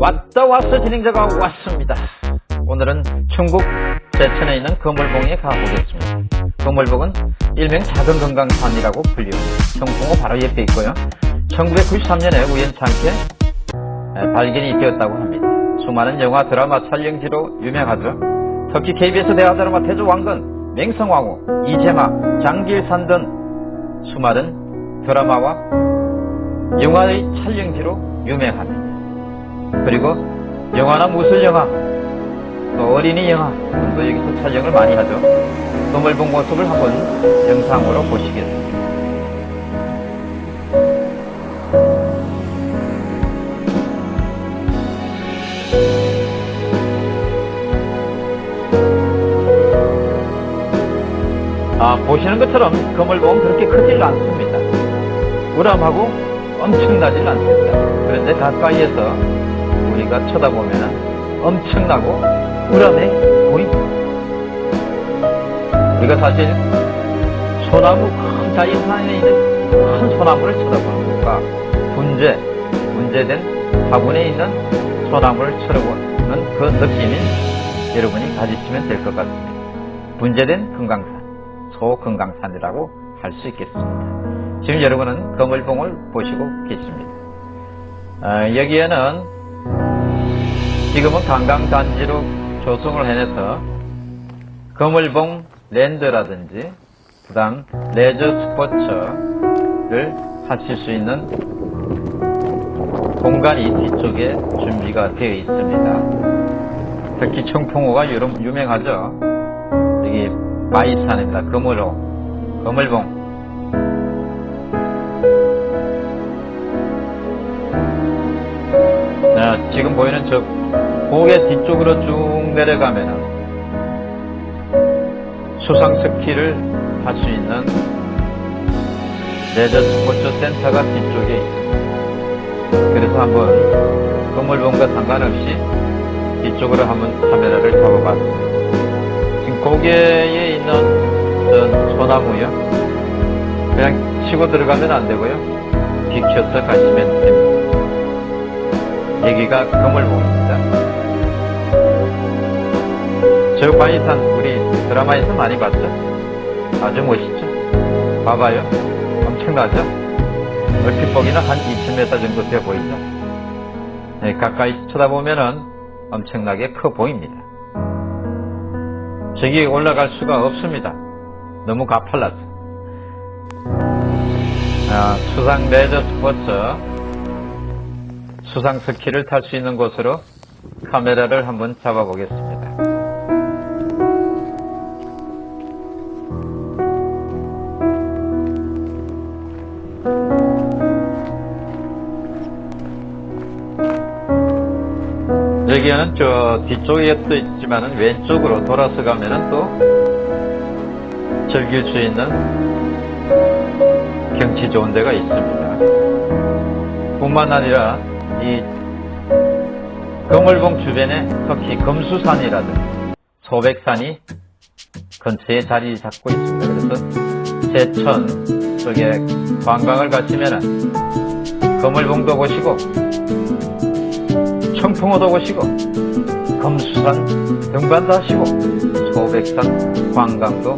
왔다 왔어 진행자가 왔습니다. 오늘은 충북 제천에 있는 거물봉에 가보겠습니다. 거물봉은 일명 작은 금강산이라고 불리우는 청풍호 바로 옆에 있고요. 1993년에 우연찮게 발견이 되었다고 합니다. 수많은 영화 드라마 촬영지로 유명하죠. 특히 KBS 대하 드라마 태조왕건, 맹성왕후, 이재마, 장길산 등 수많은 드라마와 영화의 촬영지로 유명합니다. 그리고 영화나 무술 영화, 또 어린이 영화 등도 여기서 촬영을 많이 하죠. 덤을 본 모습을 한번 영상으로 보시겠습니다. 아, 보시는 것처럼 거물봉 그렇게 크질 않습니다. 우람하고 엄청나질 않습니다. 그런데 가까이에서 우리가 쳐다보면 엄청나고 우람해 보입니다. 우리가 사실 소나무 큰 자연산에 있는 큰 소나무를 쳐다보는 것과 분재, 분재된 화분에 있는 소나무를 쳐다보는 그 느낌인 여러분이 가지시면 될 것 같습니다. 분재된 금강산, 소금강산이라고 할 수 있겠습니다. 지금 여러분은 거물봉을 보시고 계십니다. 어, 여기에는 지금은 관광단지로 조성을 해내서 거물봉 랜드라든지 그 다음 레저 스포츠를 하실 수 있는 공간이 뒤쪽에 준비가 되어 있습니다. 특히 청풍호가 유명하죠. 여기 마이산입니다. 거물호, 거물봉. 지금 보이는 저 고개 뒤쪽으로 쭉 내려가면은 수상 스키를 할 수 있는 레저 스포츠 센터가 뒤쪽에 있습니다. 그래서 한번 건물봉과 상관없이 뒤쪽으로 한번 카메라를 잡아봤습니다. 지금 고개에 있는 전 소나무요. 그냥 치고 들어가면 안 되고요. 비켜서 가시면 됩니다. 여기가 거물봉입니다. 저 바이산 우리 드라마에서 많이 봤죠? 아주 멋있죠? 봐봐요. 엄청나죠? 얼핏 보기는 한 20m 정도 되어 보이죠? 네, 가까이 쳐다보면은 엄청나게 커 보입니다. 저기 올라갈 수가 없습니다. 너무 가팔라서. 아, 수상 레저 스포츠 수상 스키를 탈 수 있는 곳으로 카메라를 한번 잡아 보겠습니다. 여기에는 저 뒤쪽에도 있지만은 왼쪽으로 돌아서 가면은 또 즐길 수 있는 경치 좋은 데가 있습니다. 뿐만 아니라 이 거물봉 주변에 특히 금수산이라든지 소백산이 근처에 자리 잡고 있습니다. 그래서 제천 쪽에 관광을 가시면은 거물봉도 보시고 청풍호도 보시고 금수산 등반도 하시고 소백산 관광도